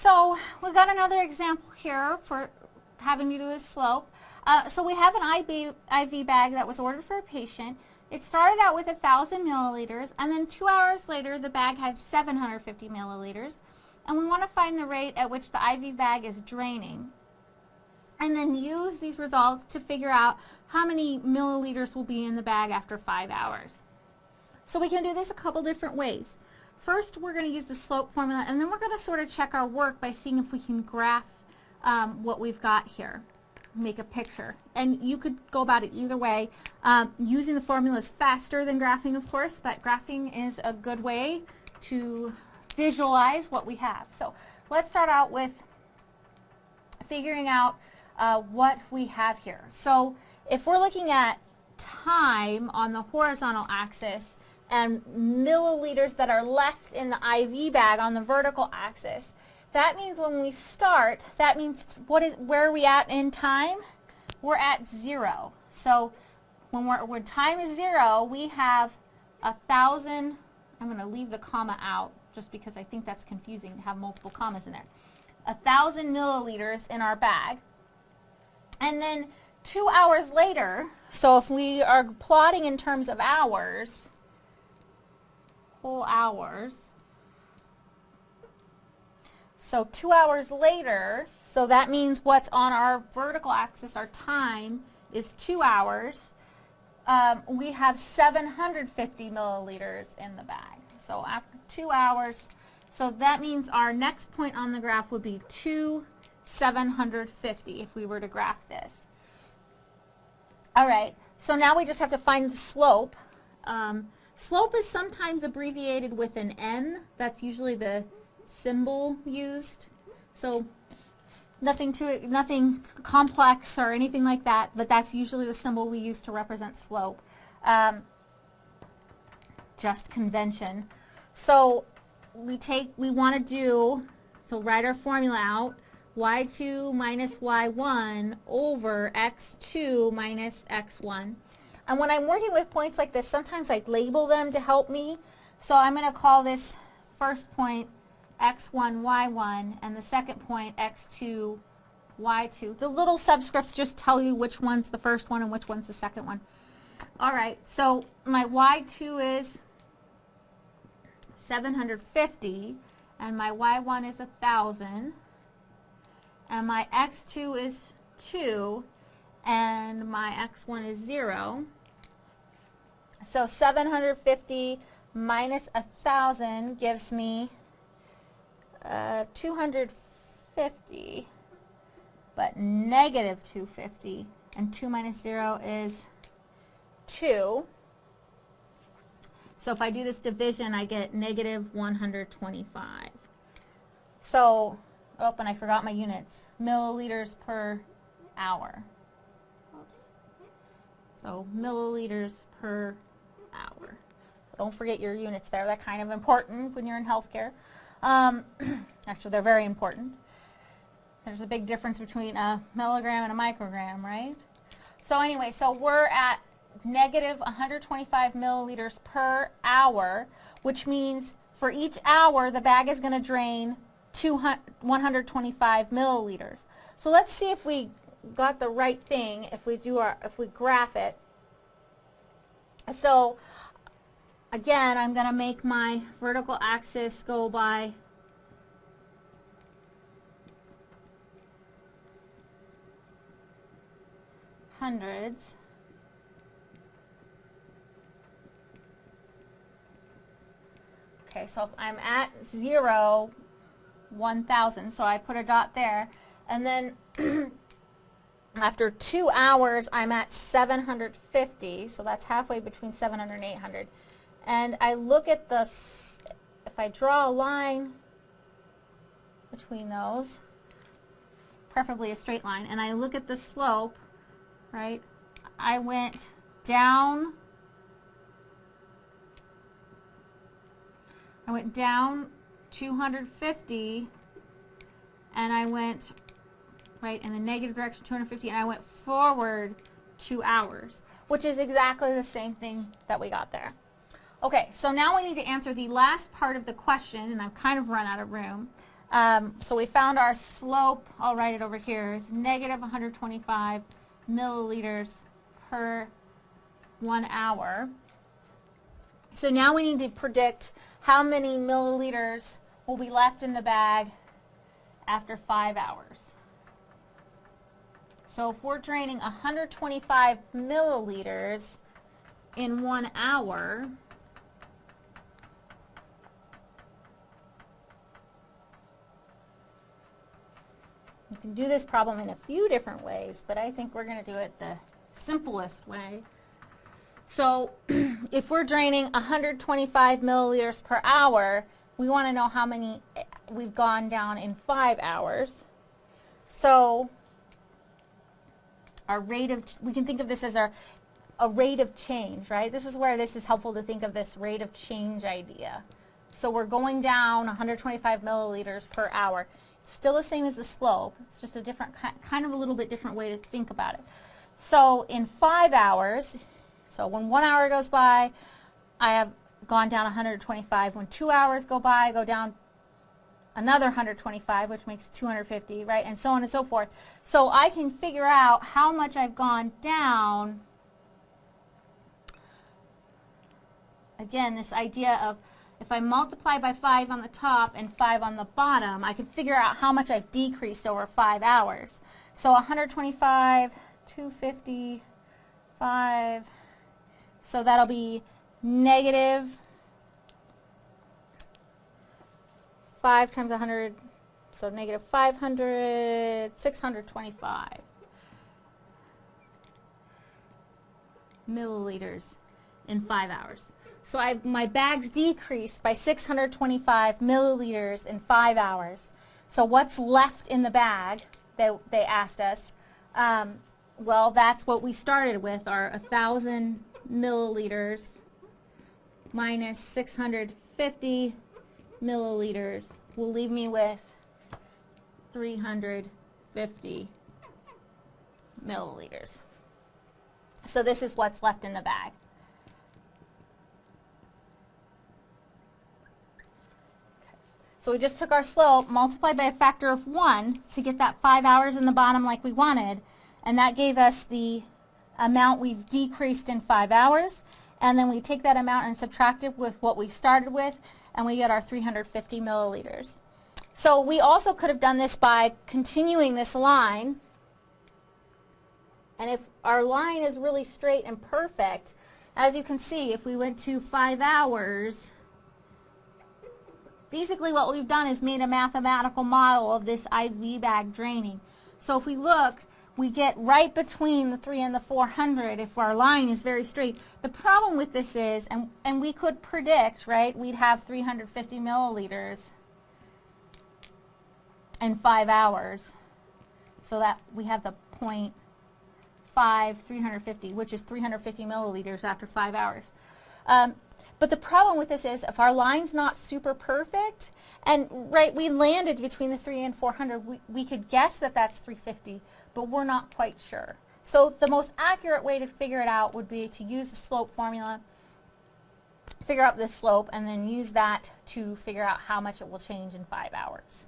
so we've got another example here for having to do with slope. Uh, so we have an IV, IV bag that was ordered for a patient. It started out with 1,000 milliliters, and then two hours later, the bag has 750 milliliters. And we want to find the rate at which the IV bag is draining. And then use these results to figure out how many milliliters will be in the bag after five hours. So we can do this a couple different ways. First, we're going to use the slope formula, and then we're going to sort of check our work by seeing if we can graph um, what we've got here make a picture. And you could go about it either way. Um, using the formula is faster than graphing, of course, but graphing is a good way to visualize what we have. So let's start out with figuring out uh, what we have here. So if we're looking at time on the horizontal axis and milliliters that are left in the IV bag on the vertical axis, that means when we start, that means what is where are we at in time? We're at zero. So when when time is zero, we have a thousand. I'm going to leave the comma out just because I think that's confusing to have multiple commas in there. A thousand milliliters in our bag. And then two hours later, so if we are plotting in terms of hours, whole hours, so two hours later, so that means what's on our vertical axis, our time, is two hours. Um, we have 750 milliliters in the bag. So after two hours, so that means our next point on the graph would be 2, 750 if we were to graph this. All right, so now we just have to find the slope. Um, slope is sometimes abbreviated with an M. That's usually the symbol used. So nothing to nothing complex or anything like that, but that's usually the symbol we use to represent slope. Um, just convention. So we take, we want to do, so write our formula out, y2 minus y1 over x2 minus x1. And when I'm working with points like this, sometimes I label them to help me. So I'm going to call this first point x1, y1, and the second point, x2, y2. The little subscripts just tell you which one's the first one and which one's the second one. All right, so my y2 is 750, and my y1 is 1,000, and my x2 is 2, and my x1 is 0. So 750 minus 1,000 gives me uh, 250, but negative 250, and 2 minus 0 is 2. So if I do this division, I get negative 125. So, oh, and I forgot my units. Milliliters per hour. So milliliters per hour. So don't forget your units there. They're kind of important when you're in healthcare. Um, actually, they're very important. There's a big difference between a milligram and a microgram, right? So anyway, so we're at negative 125 milliliters per hour, which means for each hour, the bag is going to drain 125 milliliters. So let's see if we got the right thing if we do our, if we graph it. So again, I'm going to make my vertical axis go by hundreds. Okay, so if I'm at 0, 1,000, so I put a dot there. And then after two hours, I'm at 750, so that's halfway between 700 and 800 and I look at the, if I draw a line between those, preferably a straight line, and I look at the slope, right, I went down, I went down 250, and I went, right, in the negative direction 250, and I went forward two hours, which is exactly the same thing that we got there. Okay, so now we need to answer the last part of the question, and I've kind of run out of room. Um, so we found our slope, I'll write it over here, is negative 125 milliliters per one hour. So now we need to predict how many milliliters will be left in the bag after five hours. So if we're draining 125 milliliters in one hour, you can do this problem in a few different ways, but I think we're going to do it the simplest way. So if we're draining 125 milliliters per hour, we want to know how many eh, we've gone down in five hours. So our rate of, we can think of this as our a rate of change, right? This is where this is helpful to think of this rate of change idea. So we're going down 125 milliliters per hour. It's still the same as the slope. It's just a different, kind of a little bit different way to think about it. So in five hours, so when one hour goes by, I have gone down 125. When two hours go by, I go down another 125, which makes 250, right, and so on and so forth. So I can figure out how much I've gone down. Again, this idea of if I multiply by 5 on the top and 5 on the bottom, I can figure out how much I've decreased over 5 hours. So 125, 250, 5, so that'll be negative 5 times 100, so negative 500, 625 milliliters in 5 hours. So I, my bags decreased by 625 milliliters in 5 hours. So what's left in the bag, they, they asked us, um, well, that's what we started with, our 1,000 milliliters minus 650 milliliters will leave me with 350 milliliters. So this is what's left in the bag. So we just took our slope, multiplied by a factor of 1 to get that 5 hours in the bottom like we wanted, and that gave us the amount we've decreased in 5 hours, and then we take that amount and subtract it with what we started with, and we get our 350 milliliters. So we also could have done this by continuing this line. And if our line is really straight and perfect, as you can see, if we went to five hours, basically what we've done is made a mathematical model of this IV bag draining. So if we look, we get right between the 3 and the 400 if our line is very straight. The problem with this is, and, and we could predict, right, we'd have 350 milliliters in 5 hours. So that we have the point 5, 350, which is 350 milliliters after 5 hours. Um, but the problem with this is if our line's not super perfect, and right, we landed between the 3 and 400, we, we could guess that that's 350 but we're not quite sure. So the most accurate way to figure it out would be to use the slope formula, figure out the slope, and then use that to figure out how much it will change in five hours.